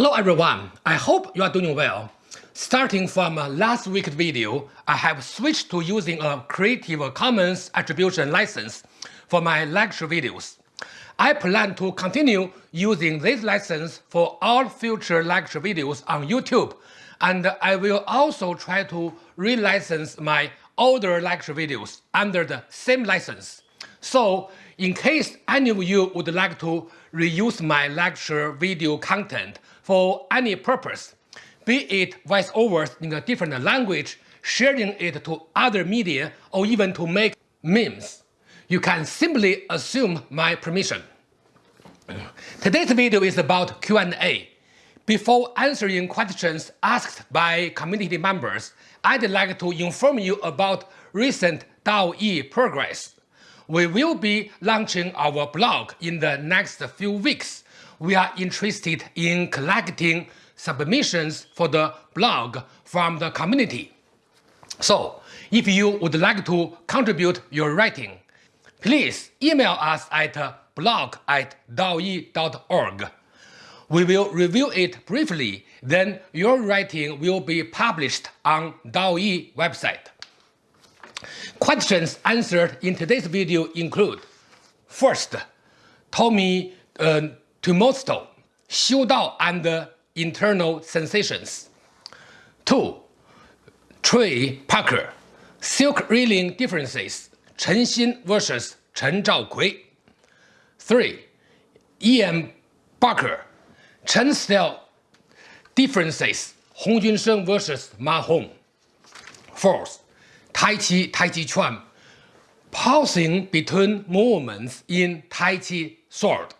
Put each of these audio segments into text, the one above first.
Hello everyone, I hope you are doing well. Starting from uh, last week's video, I have switched to using a Creative Commons Attribution license for my lecture videos. I plan to continue using this license for all future lecture videos on YouTube, and I will also try to relicense my older lecture videos under the same license. So, in case any of you would like to reuse my lecture video content for any purpose, be it voiceovers in a different language, sharing it to other media, or even to make memes, you can simply assume my permission. Today's video is about Q&A. Before answering questions asked by community members, I'd like to inform you about recent DAO-E progress. We will be launching our blog in the next few weeks. We are interested in collecting submissions for the blog from the community. So, if you would like to contribute your writing, please email us at blog at daoe.org. We will review it briefly, then your writing will be published on DAO-E website. Questions answered in today's video include First, Tommy uh, Tumosto, Xiu and internal sensations. 2. Trey Parker, silk reeling differences, Chen Xin versus Chen Zhaokui. 3. Ian Barker, Chen style differences, Hong Junsheng versus Ma Hong. 4th, Tai Chi Tai Chi Chuan, pausing between movements in Tai Chi sword.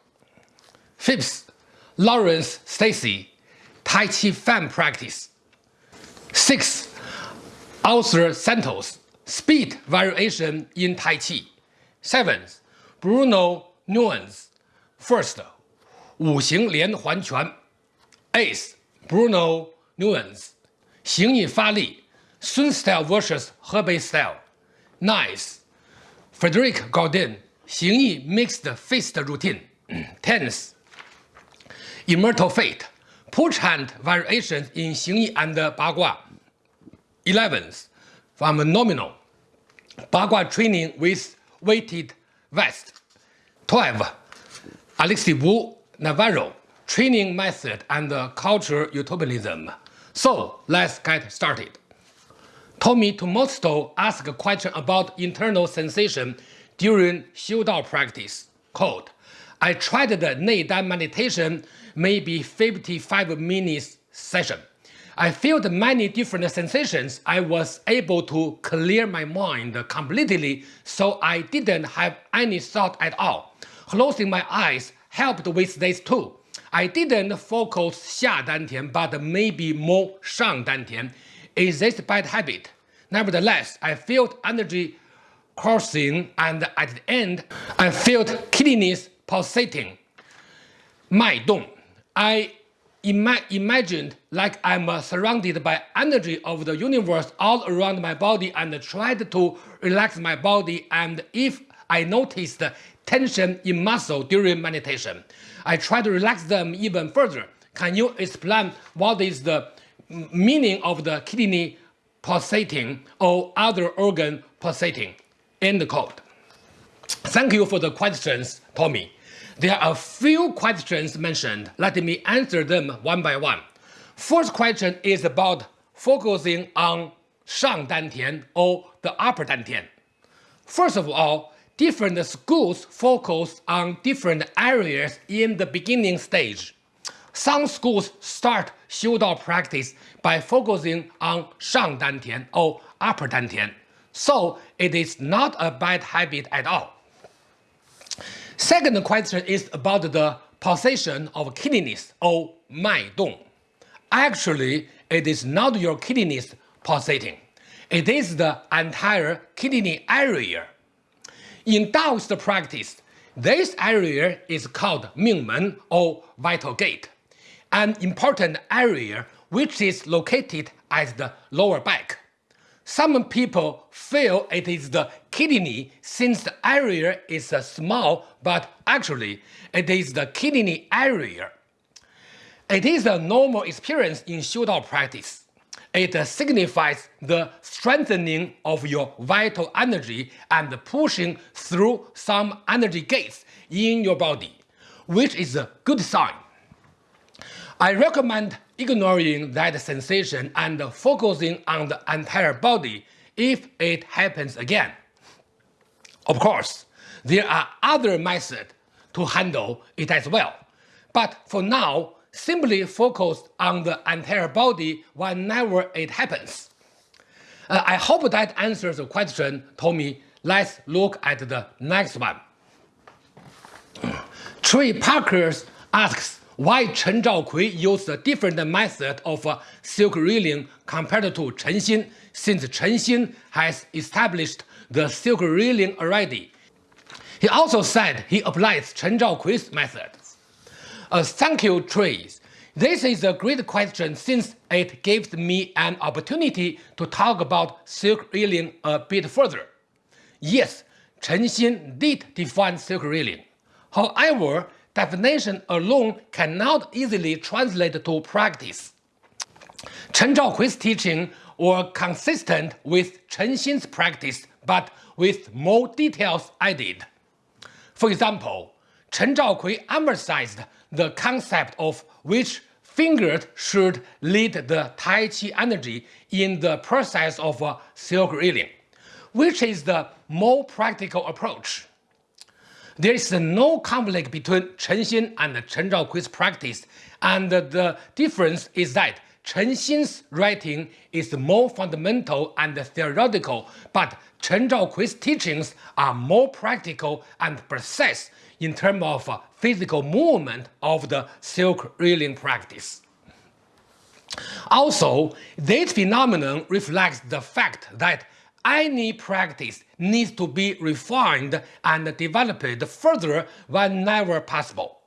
Fifth, Lawrence Stacy, Tai Chi fan practice. Sixth, Arthur Santos, speed variation in Tai Chi. Seventh, Bruno Nuance, first, 五行连环拳. Eighth, Bruno Nuance, 形意发力 Sun style versus Hebei style. Nice. Frederic Gaudin, Xing Yi mixed fist routine, tense. Immortal fate, push hand variations in Xing Yi and Bagua. 11th, phenomenal. Bagua training with weighted vest. 12. Alexi Wu Navarro, training method and culture utopianism. So let's get started. Tommy Tomosto asked a question about internal sensation during Xiu Dao practice. Quote, I tried the Neidan meditation, maybe 55 minutes session. I felt many different sensations. I was able to clear my mind completely, so I didn't have any thought at all. Closing my eyes helped with this too. I didn't focus Xia Dantian, but maybe more Shang Dantian. Is this bad habit? Nevertheless, I felt energy coursing and at the end, I felt kidneys pulsating. 脉动. I ima imagined like I'm surrounded by energy of the universe all around my body and tried to relax my body and if I noticed tension in muscle during meditation, I tried to relax them even further. Can you explain what is the meaning of the kidney pulsating or other organ pulsating? End quote. Thank you for the questions, Tommy. There are a few questions mentioned. Let me answer them one by one. First question is about focusing on Shang Dantian or the upper Dantian. First of all, different schools focus on different areas in the beginning stage. Some schools start Xiu practice by focusing on Shang Dantian or upper Dantian, so it is not a bad habit at all. Second question is about the position of kidneys or 脉动. Actually, it is not your kidneys pulsating. It is the entire kidney area. In Taoist practice, this area is called Mingmen or vital gate, an important area which is located at the lower back. Some people feel it is the kidney since the area is uh, small, but actually it is the kidney area. It is a normal experience in Xiudao practice. It uh, signifies the strengthening of your vital energy and pushing through some energy gates in your body, which is a good sign. I recommend ignoring that sensation and focusing on the entire body if it happens again. Of course, there are other methods to handle it as well, but for now, simply focus on the entire body whenever it happens. Uh, I hope that answers the question, Tommy. Let's look at the next one. Trey Parker asks why Chen Zhaokui used a different method of uh, silk reeling compared to Chen Xin, since Chen Xin has established the silk reeling already. He also said he applies Chen Zhaokui's method. Uh, thank you, Trace. This is a great question since it gives me an opportunity to talk about silk reeling a bit further. Yes, Chen Xin did define silk reeling. However, definition alone cannot easily translate to practice. Chen Zhaokui's teaching were consistent with Chen Xin's practice but with more details added. For example, Chen Zhaokui emphasized the concept of which fingers should lead the Tai Chi energy in the process of uh, silk reeling, which is the more practical approach. There is no conflict between Chen Xin and Chen Zhaokui's practice, and the difference is that Chen Xin's writing is more fundamental and theoretical, but Chen Zhaokui's teachings are more practical and precise in terms of uh, physical movement of the silk reeling practice. Also, this phenomenon reflects the fact that any practice needs to be refined and developed further whenever possible.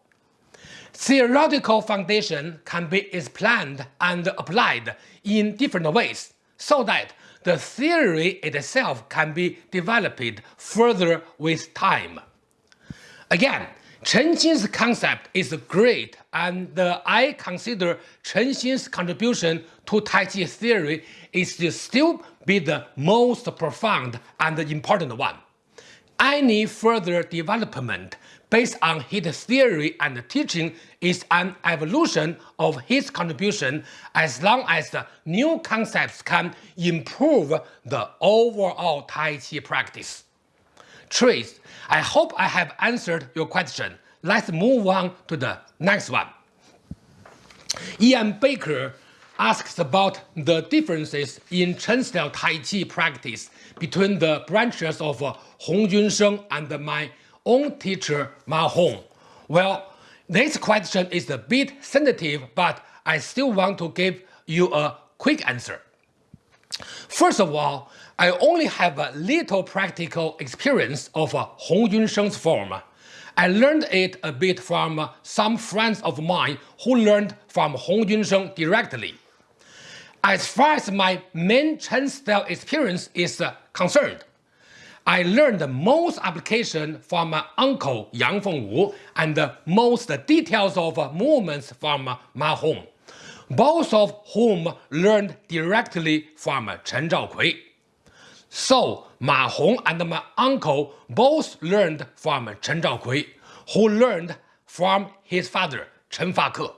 Theoretical foundation can be explained and applied in different ways so that the theory itself can be developed further with time. Again, Chen Xin's concept is great and I consider Chen Xin's contribution to Tai Chi theory is still be the most profound and important one. Any further development based on his theory and teaching is an evolution of his contribution as long as the new concepts can improve the overall Tai Chi practice. Trace, I hope I have answered your question. Let's move on to the next one. Ian Baker asks about the differences in Chen-style Tai Chi practice between the branches of uh, Hong Junsheng and my own teacher Ma Hong? Well, this question is a bit sensitive, but I still want to give you a quick answer. First of all, I only have a little practical experience of uh, Hong Junsheng's form. I learned it a bit from uh, some friends of mine who learned from Hong Junsheng directly. As far as my main Chen style experience is uh, concerned, I learned most application from my uncle Yang Fengwu and most details of movements from Ma Hong, both of whom learned directly from Chen Zhaokui. So Ma Hong and my uncle both learned from Chen Zhaokui, who learned from his father Chen Fake,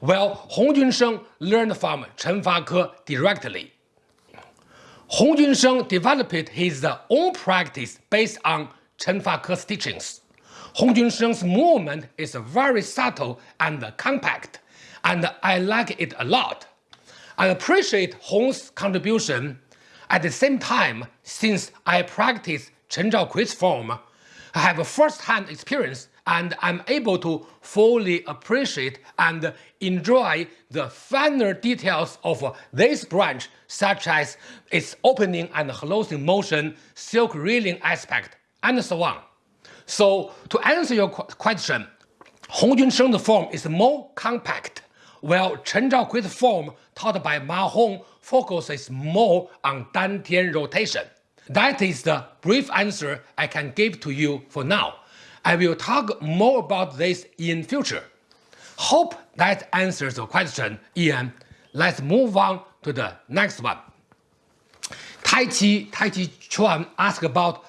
while Hong Junsheng learned from Chen Fake directly. Hong Junsheng developed his own practice based on Chen Fake's teachings. Hong Junsheng's movement is very subtle and compact, and I like it a lot. I appreciate Hong's contribution. At the same time, since I practice Chen Zhaokui's form, I have a first-hand experience and I'm able to fully appreciate and enjoy the finer details of this branch such as its opening and closing motion, silk reeling aspect, and so on. So to answer your question, Hong Junsheng's form is more compact, while Chen Zhaokui's form taught by Ma Hong focuses more on Dantian rotation. That is the brief answer I can give to you for now. I will talk more about this in future. Hope that answers the question, Ian. Let's move on to the next one. Tai Chi, Tai Chi Chuan asked about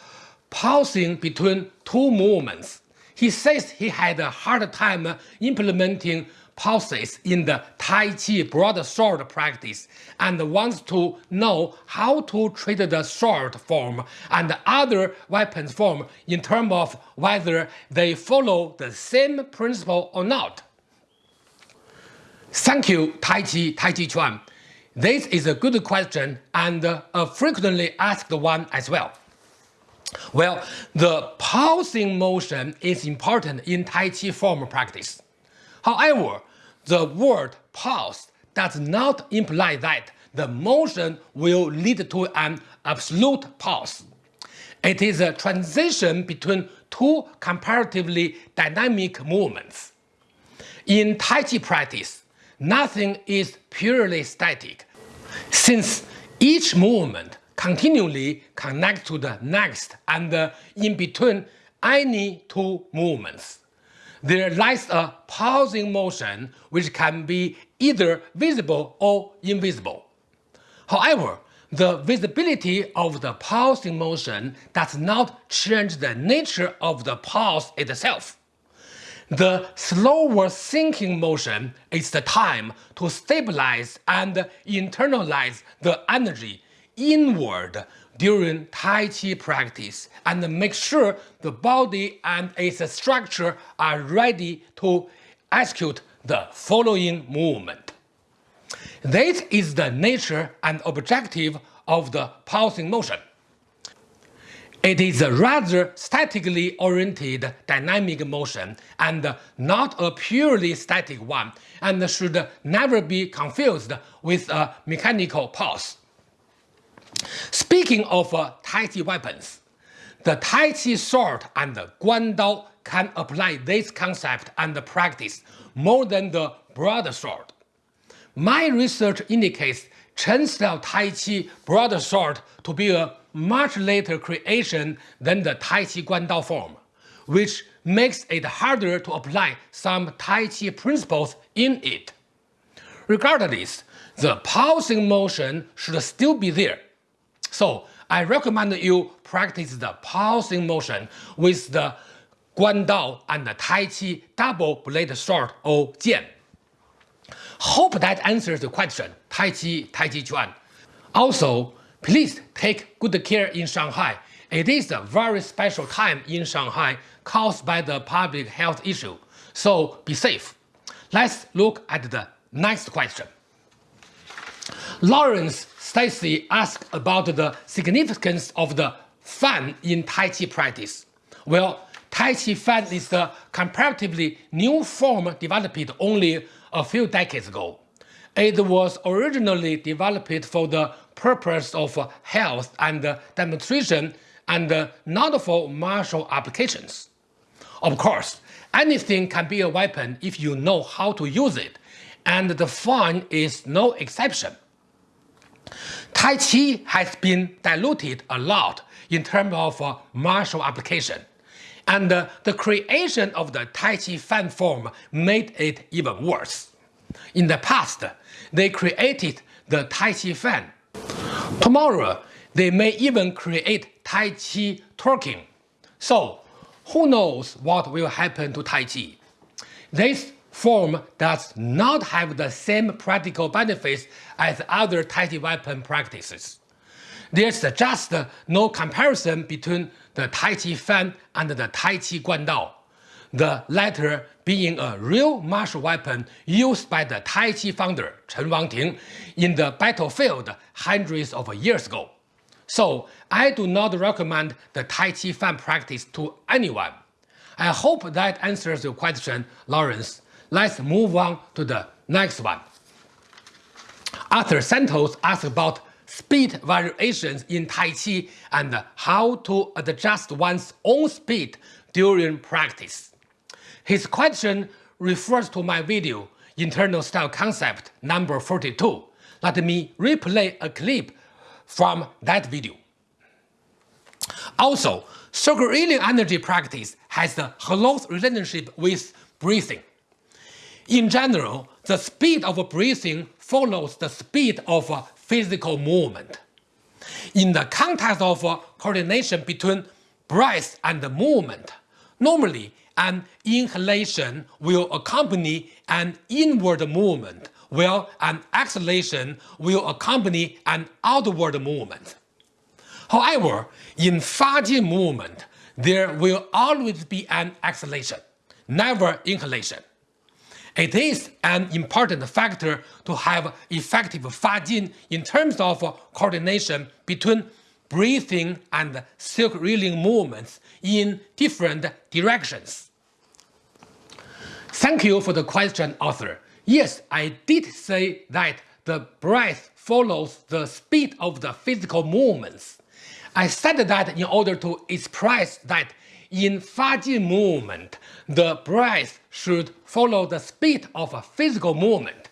pausing between two movements. He says he had a hard time implementing pauses in the Tai Chi broadsword practice and wants to know how to treat the sword form and other weapons form in terms of whether they follow the same principle or not. Thank you, Tai Chi Tai Chi Chuan. This is a good question and a frequently asked one as well. Well, the pausing motion is important in Tai Chi form practice. However, the word pause does not imply that the motion will lead to an absolute pause. It is a transition between two comparatively dynamic movements. In Tai Chi practice, nothing is purely static, since each movement continually connects to the next and in between any two movements there lies a pausing motion which can be either visible or invisible. However, the visibility of the pulsing motion does not change the nature of the pulse itself. The slower sinking motion is the time to stabilize and internalize the energy inward during Tai Chi practice and make sure the body and its structure are ready to execute the following movement. This is the nature and objective of the pulsing motion. It is a rather statically oriented dynamic motion and not a purely static one and should never be confused with a mechanical pause. Speaking of uh, Tai Chi weapons, the Tai Chi sword and the Guan Dao can apply this concept and practice more than the broadsword. My research indicates Chen style Tai Chi broadsword to be a much later creation than the Tai Chi Guan Dao form, which makes it harder to apply some Tai Chi principles in it. Regardless, the pulsing motion should still be there so I recommend you practice the pausing motion with the Guan Dao and the Tai Chi double blade sword or Jian. Hope that answers the question, Tai Chi, Tai Chi Chuan. Also, please take good care in Shanghai. It is a very special time in Shanghai caused by the public health issue, so be safe. Let's look at the next question. Lawrence Stacy asked about the significance of the fan in Tai Chi practice. Well, Tai Chi fan is a comparatively new form developed only a few decades ago. It was originally developed for the purpose of health and demonstration and not for martial applications. Of course, anything can be a weapon if you know how to use it, and the fan is no exception. Tai Chi has been diluted a lot in terms of uh, martial application, and uh, the creation of the Tai Chi fan form made it even worse. In the past, they created the Tai Chi fan. Tomorrow, they may even create Tai Chi twerking. So, who knows what will happen to Tai Chi? This form does not have the same practical benefits as other Tai Chi weapon practices. There's just no comparison between the Tai Chi Fan and the Tai Chi Guan Dao, the latter being a real martial weapon used by the Tai Chi founder Chen Wangting in the battlefield hundreds of years ago. So I do not recommend the Tai Chi Fan practice to anyone. I hope that answers your question, Lawrence. Let's move on to the next one. Arthur Santos asked about speed variations in Tai Chi and how to adjust one's own speed during practice. His question refers to my video, Internal Style Concept number 42. Let me replay a clip from that video. Also, circulating energy practice has a close relationship with breathing. In general, the speed of breathing follows the speed of physical movement. In the context of coordination between breath and movement, normally an inhalation will accompany an inward movement, while an exhalation will accompany an outward movement. However, in Fajin movement, there will always be an exhalation, never inhalation. It is an important factor to have effective Fajin in terms of coordination between breathing and silk reeling movements in different directions. Thank you for the question, Arthur. Yes, I did say that the breath follows the speed of the physical movements. I said that in order to express that in Fajin movement, the breath should follow the speed of a physical movement.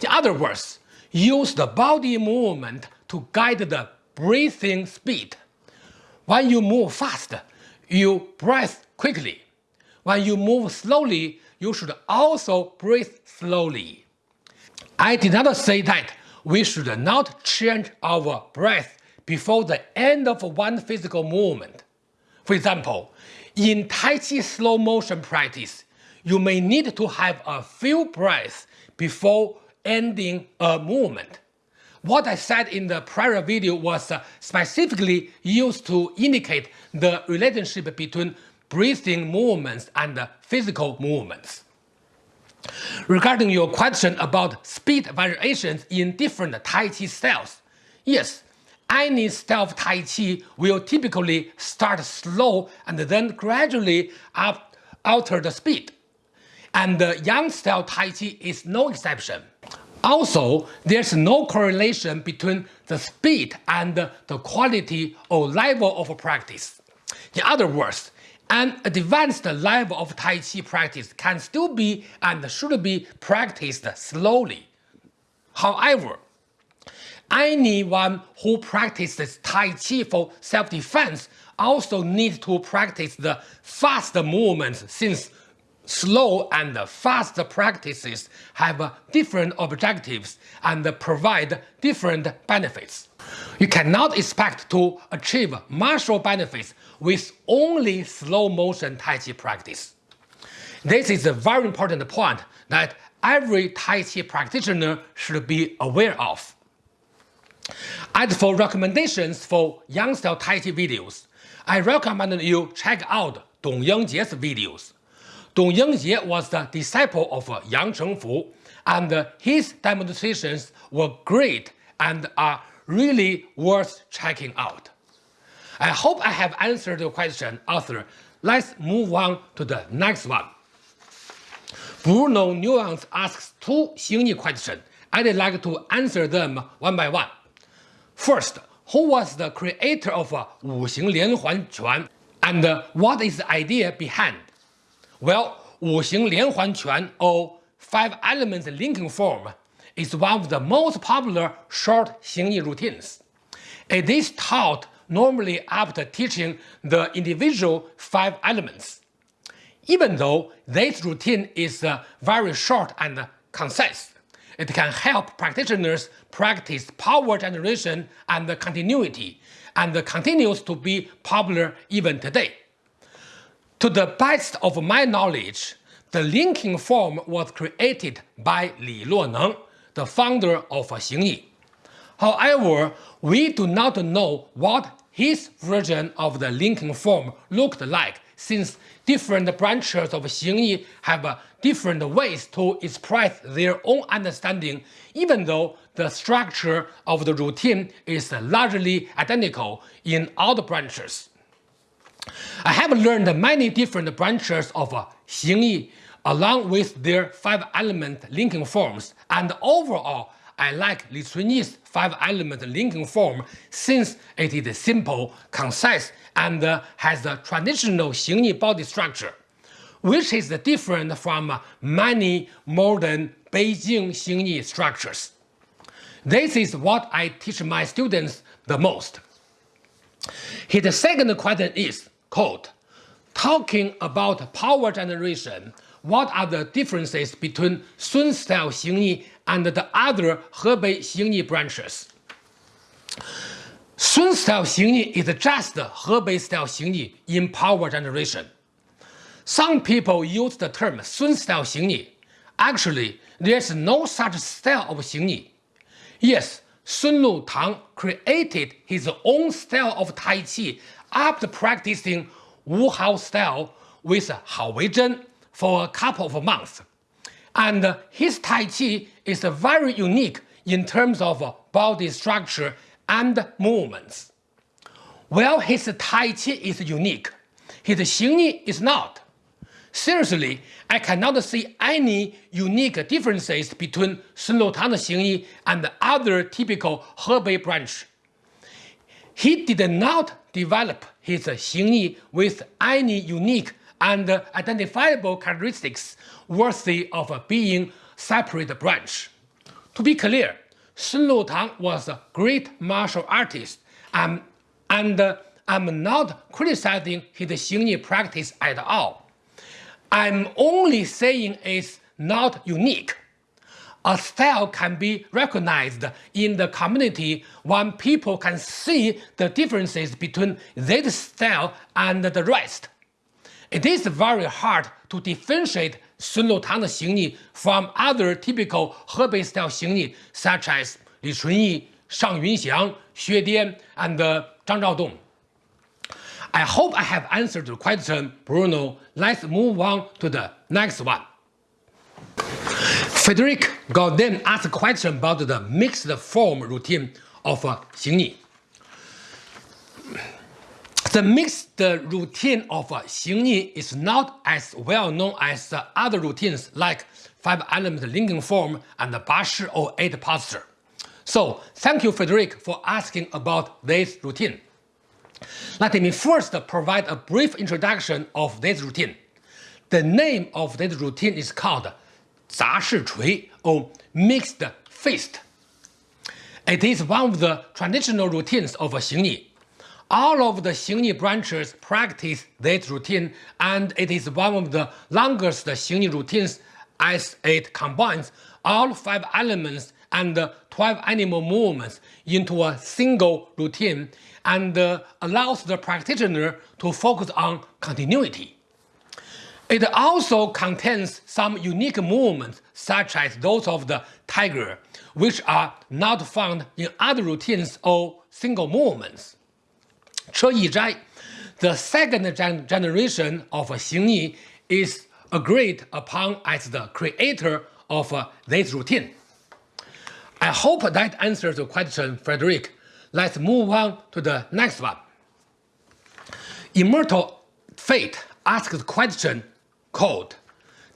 In other words, use the body movement to guide the breathing speed. When you move fast, you breathe quickly. When you move slowly, you should also breathe slowly. I did not say that we should not change our breath before the end of one physical movement. For example, in Tai Chi slow motion practice, you may need to have a few breaths before ending a movement. What I said in the prior video was uh, specifically used to indicate the relationship between breathing movements and physical movements. Regarding your question about speed variations in different Tai Chi styles, yes, any style Tai Chi will typically start slow and then gradually up alter the speed. And the Yang style Tai Chi is no exception. Also, there's no correlation between the speed and the quality or level of practice. In other words, an advanced level of Tai Chi practice can still be and should be practiced slowly. However, anyone who practices Tai Chi for self-defense also needs to practice the fast movements since slow and fast practices have different objectives and provide different benefits. You cannot expect to achieve martial benefits with only slow motion Tai Chi practice. This is a very important point that every Tai Chi practitioner should be aware of. As for recommendations for Yang style Tai Chi videos, I recommend you check out Dong Yingjie's videos. Dong Yingjie was the disciple of Yang Chengfu, and his demonstrations were great and are really worth checking out. I hope I have answered your question, Arthur. Let's move on to the next one. Bruno Nuance asks two Xingyi questions. I'd like to answer them one by one. First, who was the creator of Wu Xing Lianhuan Quan, and what is the idea behind? Well, Wu Xing Lianhuan Quan, or five elements linking form, is one of the most popular short Xingyi routines. It is taught normally after teaching the individual five elements. Even though this routine is uh, very short and concise, it can help practitioners practice power generation and continuity, and continues to be popular even today. To the best of my knowledge, the linking form was created by Li Luoneng, the founder of Xingyi. However, we do not know what his version of the linking form looked like since different branches of Xingyi have different ways to express their own understanding even though the structure of the routine is largely identical in all the branches. I have learned many different branches of Xingyi along with their five-element linking forms and overall I like Li Cunyi's five-element linking form since it is simple, concise, and has the traditional Xingyi body structure, which is different from many modern Beijing Xingyi structures. This is what I teach my students the most. His second question is, quote, talking about power generation, what are the differences between Sun style Xingyi and the other Hebei Xingyi branches? Sun style Xingyi is just Hebei style Xingyi in power generation. Some people use the term Sun style Xingyi. Actually, there's no such style of Xingyi. Yes, Sun Lu Tang created his own style of Tai Chi after practicing Wu Hao style with Hao Weizhen for a couple of months. And his Tai Chi is very unique in terms of body structure and movements. While his Tai Chi is unique, his Xingyi is not. Seriously, I cannot see any unique differences between Sun Lutang's Xingyi and the other typical Hebei branch. He did not develop his Xingyi with any unique and identifiable characteristics worthy of being separate branch. To be clear, Sun Lutang was a great martial artist and, and I'm not criticizing his Xingyi practice at all. I'm only saying it's not unique. A style can be recognized in the community when people can see the differences between this style and the rest. It is very hard to differentiate Sun Lutang's Xingyi from other typical Hebei style Xingyi such as Li Cunyi, Shang Yunxiang, Xue Dian, and uh, Zhang Zhaodong. I hope I have answered the question, Bruno. Let's move on to the next one. Frederick Gaudin asked a question about the mixed form routine of uh, Xingyi. The mixed routine of uh, Xingyi is not as well known as other routines like five-element linking form and the Bashi or eight posture. So thank you, Frederick, for asking about this routine. Let me first provide a brief introduction of this routine. The name of this routine is called 杂式锤 or mixed Fist. It is one of the traditional routines of Xingyi. All of the Xingyi branches practice this routine and it is one of the longest Xingyi routines as it combines all five elements and 12 animal movements into a single routine and uh, allows the practitioner to focus on continuity. It also contains some unique movements such as those of the tiger, which are not found in other routines or single movements. Che Yizhai, the second gen generation of Xing Yi, is agreed upon as the creator of uh, this routine. I hope that answers the question, Frederick. Let's move on to the next one. Immortal Fate asks the question called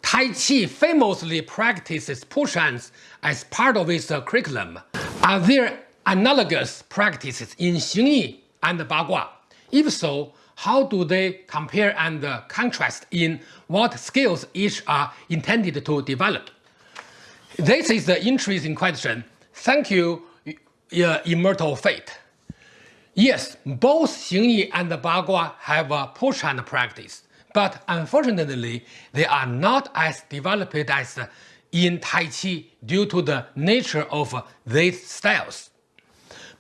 Tai Chi famously practices push hands as part of its curriculum. Are there analogous practices in Xingyi and Bagua? If so, how do they compare and contrast in what skills each are intended to develop? This is the interesting question. Thank you, uh, immortal fate. Yes, both Xingyi and Bagua have a push hand practice, but unfortunately, they are not as developed as in Tai Chi due to the nature of these styles.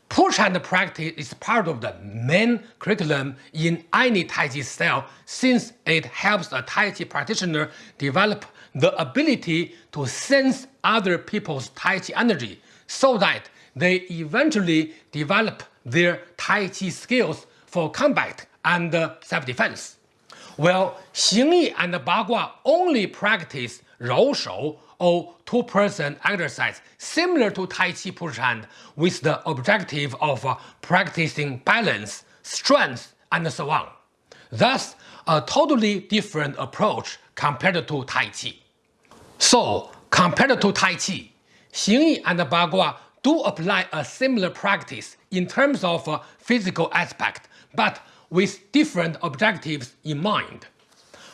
Push hand practice is part of the main curriculum in any Tai Chi style since it helps a Tai Chi practitioner develop the ability to sense other people's Tai Chi energy so that they eventually develop their Tai Chi skills for combat and self-defense. While Xingyi and Bagua only practice Rou Shou or two-person exercise similar to Tai Chi push hand with the objective of practicing balance, strength, and so on. Thus, a totally different approach compared to Tai Chi. So, compared to Tai Chi, Xingyi and Bagua do apply a similar practice in terms of a physical aspect, but with different objectives in mind.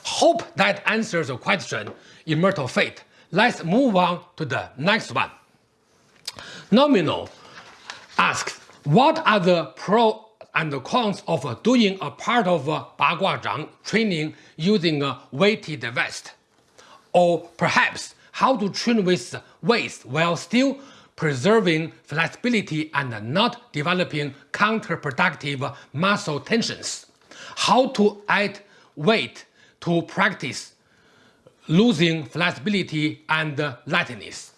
Hope that answers the question, Immortal Fate. Let's move on to the next one. Nominal asks, what are the pro and the cons of uh, doing a part of uh, Baguazhang training using a weighted vest. Or perhaps how to train with weights while still preserving flexibility and not developing counterproductive muscle tensions. How to add weight to practice losing flexibility and lightness.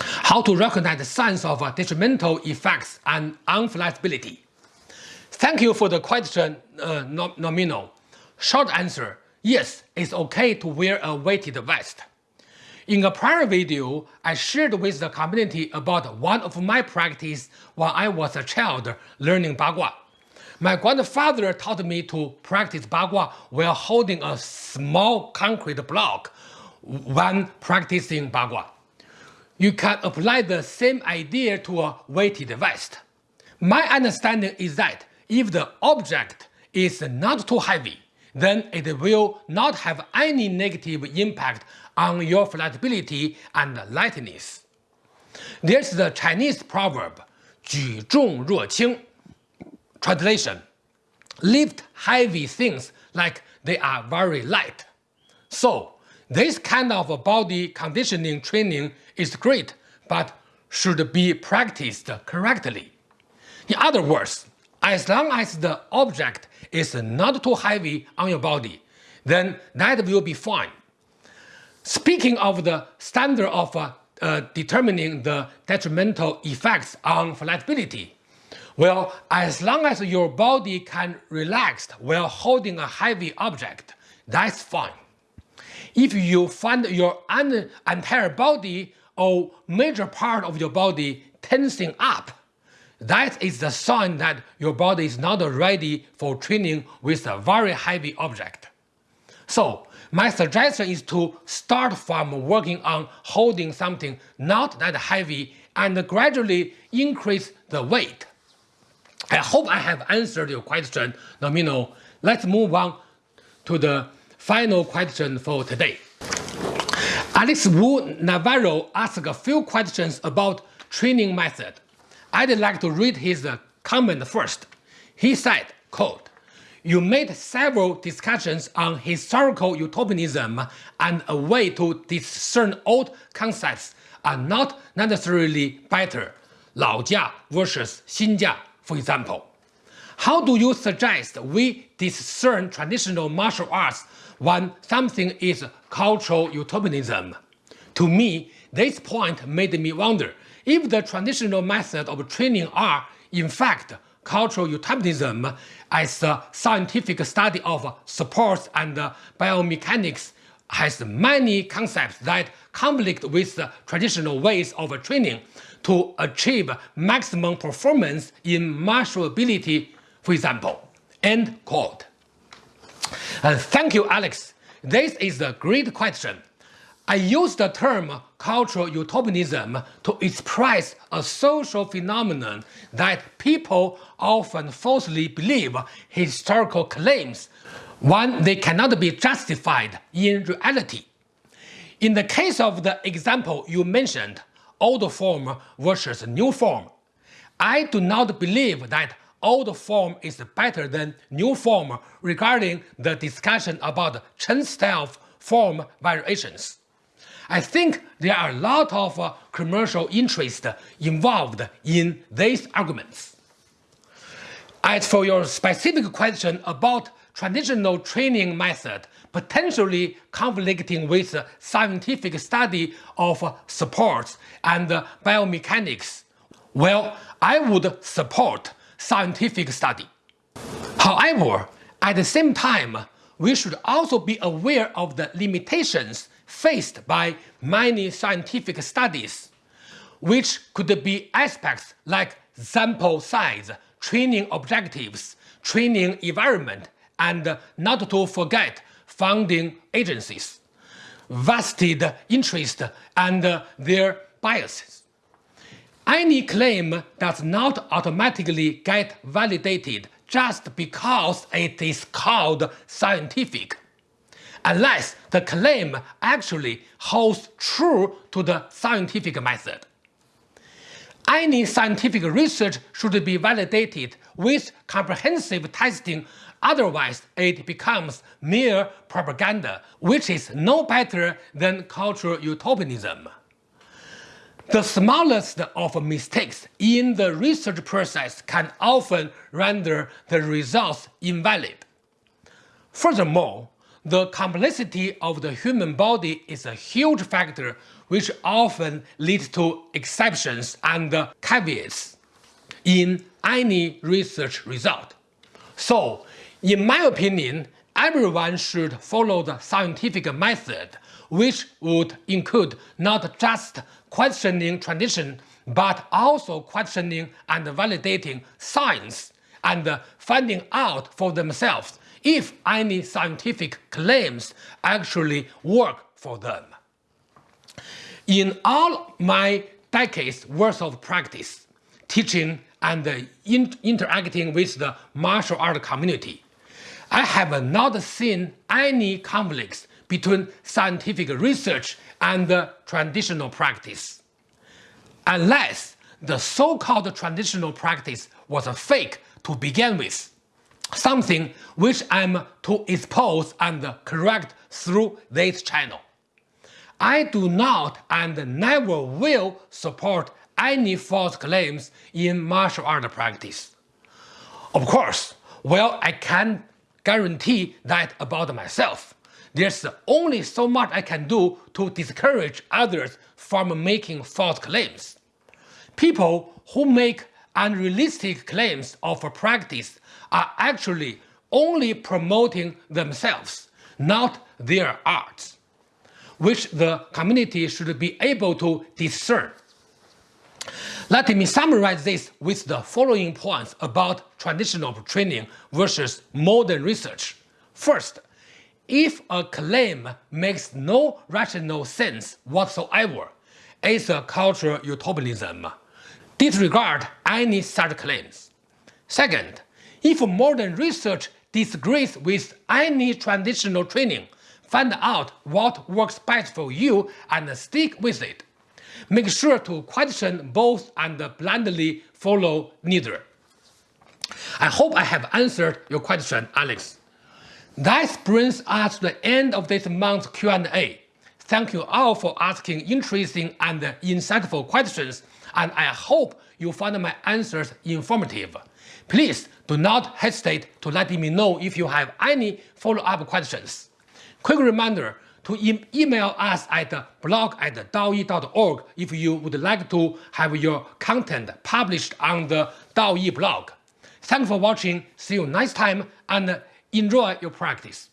How to recognize the signs of detrimental effects and unflexibility. Thank you for the question, uh, Nomino. Short answer, yes, it's okay to wear a weighted vest. In a prior video, I shared with the community about one of my practice when I was a child learning Bagua. My grandfather taught me to practice Bagua while holding a small concrete block when practicing Bagua. You can apply the same idea to a weighted vest. My understanding is that if the object is not too heavy, then it will not have any negative impact on your flexibility and lightness. There's the Chinese proverb, 举重若轻. Translation, lift heavy things like they are very light. So, this kind of body conditioning training is great, but should be practiced correctly. In other words, as long as the object is not too heavy on your body, then that will be fine. Speaking of the standard of uh, uh, determining the detrimental effects on flexibility, well, as long as your body can relax while holding a heavy object, that's fine. If you find your entire body or major part of your body tensing up, that is the sign that your body is not ready for training with a very heavy object. So, my suggestion is to start from working on holding something not that heavy and gradually increase the weight. I hope I have answered your question, Nomino. Let's move on to the final question for today. Alex Wu Navarro asked a few questions about training method. I'd like to read his uh, comment first. He said, quote, you made several discussions on historical utopianism and a way to discern old concepts are not necessarily better, Laojia versus Xinjia, for example. How do you suggest we discern traditional martial arts when something is cultural utopianism? To me, this point made me wonder if the traditional method of training are, in fact, cultural utopianism as a scientific study of sports and biomechanics has many concepts that conflict with the traditional ways of training to achieve maximum performance in martial ability, for example. End quote. Uh, thank you, Alex. This is a great question. I use the term cultural utopianism to express a social phenomenon that people often falsely believe historical claims when they cannot be justified in reality. In the case of the example you mentioned, old form versus new form, I do not believe that old form is better than new form regarding the discussion about Chen style form variations. I think there are a lot of uh, commercial interest involved in these arguments. As for your specific question about traditional training method potentially conflicting with scientific study of sports and biomechanics, well, I would support scientific study. However, at the same time, we should also be aware of the limitations faced by many scientific studies, which could be aspects like sample size, training objectives, training environment, and not to forget funding agencies, vested interest, and their biases. Any claim does not automatically get validated just because it is called scientific unless the claim actually holds true to the scientific method. Any scientific research should be validated with comprehensive testing, otherwise it becomes mere propaganda, which is no better than cultural utopianism. The smallest of mistakes in the research process can often render the results invalid. Furthermore, the complexity of the human body is a huge factor which often leads to exceptions and caveats in any research result. So, in my opinion, everyone should follow the scientific method, which would include not just questioning tradition, but also questioning and validating science and finding out for themselves if any scientific claims actually work for them. In all my decades worth of practice, teaching and in interacting with the martial art community, I have not seen any conflicts between scientific research and traditional practice. Unless the so-called traditional practice was a fake to begin with, something which I'm to expose and correct through this channel. I do not and never will support any false claims in martial art practice. Of course, well, I can guarantee that about myself, there's only so much I can do to discourage others from making false claims. People who make unrealistic claims of practice are actually only promoting themselves, not their art, which the community should be able to discern. Let me summarize this with the following points about traditional training versus modern research. First, if a claim makes no rational sense whatsoever, it's a cultural utopianism. Disregard any such claims. Second, if modern research disagrees with any traditional training, find out what works best for you and stick with it. Make sure to question both and blindly follow neither. I hope I have answered your question, Alex. That brings us to the end of this month's Q&A. Thank you all for asking interesting and insightful questions, and I hope you found my answers informative. Please do not hesitate to let me know if you have any follow-up questions. Quick reminder to e email us at blog at daoyi.org if you would like to have your content published on the DaoYi blog. Thanks for watching, see you next time, and enjoy your practice.